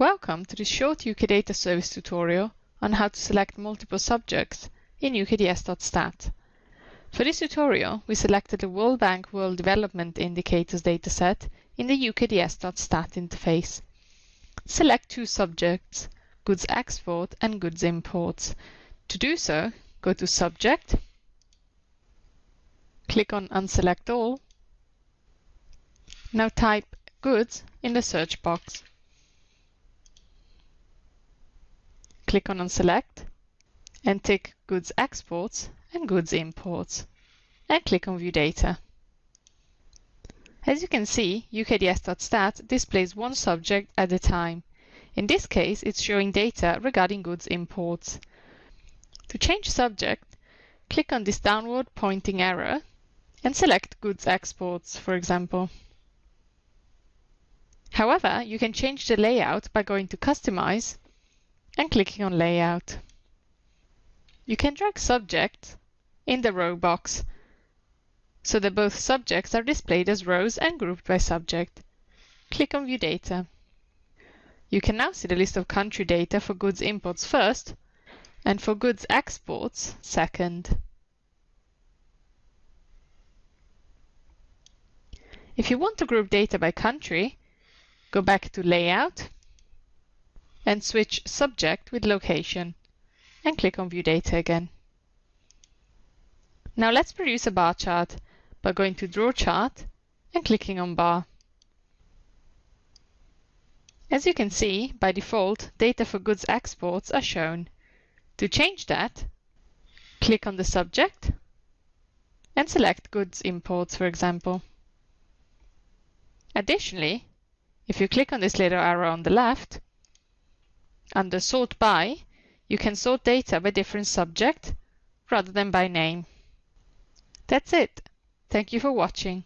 Welcome to this short UK Data Service tutorial on how to select multiple subjects in UKDS.stat. For this tutorial, we selected the World Bank World Development Indicators dataset in the UKDS.stat interface. Select two subjects, goods export and goods imports. To do so, go to Subject, click on Unselect All. Now type Goods in the search box. Click on Unselect and tick Goods Exports and Goods Imports and click on View Data. As you can see, UKDS.stat displays one subject at a time. In this case, it's showing data regarding goods imports. To change subject, click on this downward pointing arrow and select Goods Exports, for example. However, you can change the layout by going to Customize and clicking on Layout. You can drag subjects in the row box so that both subjects are displayed as rows and grouped by subject. Click on View Data. You can now see the list of country data for goods imports first and for goods exports second. If you want to group data by country, go back to Layout and switch Subject with Location and click on View Data again. Now let's produce a bar chart by going to Draw Chart and clicking on Bar. As you can see, by default, data for goods exports are shown. To change that, click on the subject and select goods imports, for example. Additionally, if you click on this little arrow on the left, under Sort By, you can sort data by different subject rather than by name. That's it. Thank you for watching.